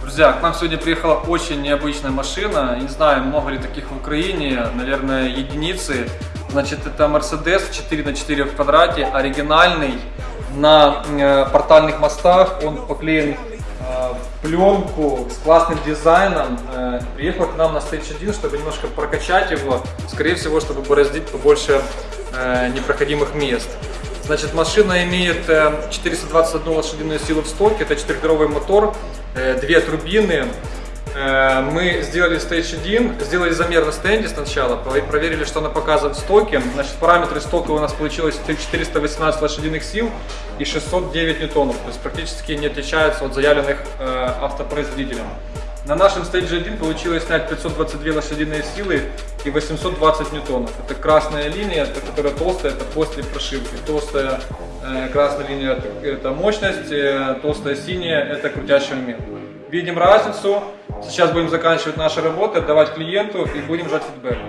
Друзья, к нам сегодня приехала очень необычная машина. Не знаю, много ли таких в Украине, наверное, единицы. Значит, это Mercedes 4 на 4 в квадрате, оригинальный, на э, портальных мостах. Он поклеен э, пленку с классным дизайном. Э, приехал к нам на Stage 1, чтобы немножко прокачать его. Скорее всего, чтобы бороздить побольше э, непроходимых мест. Значит, машина имеет э, 421 лошадиную силу в стоке, это 4 мотор, э, две турбины. Э, Мы сделали Stage 1, сделали замер на стенде сначала, про- проверили, что она показывает в стоке. Значит, параметры стока у нас получилось 418 лошадиных сил и 609 ньютонов, то есть практически не отличаются от заявленных э, автопроизводителем. На нашем Stage 1 получилось снять 522 лошадиные силы и 820 ньютонов. Это красная линия, это, которая толстая, это после прошивки. Толстая э, красная линия это, мощность, э, толстая синяя это крутящий момент. Видим разницу. Сейчас будем заканчивать наши работы, отдавать клиенту и будем ждать фидбэка.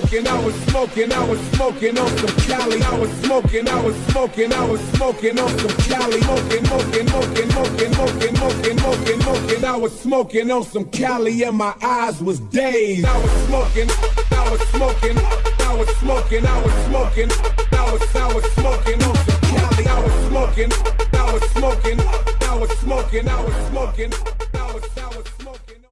Smoking, I was smoking, I was smoking on some Cali. I was smoking, I was smoking, I was smoking on some Cali. Smoking, smoking, smoking, smoking, smoking, smoking, smoking, smoking. I was smoking on some Cali and my eyes was dazed. I was smoking, I was smoking, I was smoking, I was smoking, I was, I was smoking on some Cali. I was smoking, I was smoking, I was smoking, I was smoking.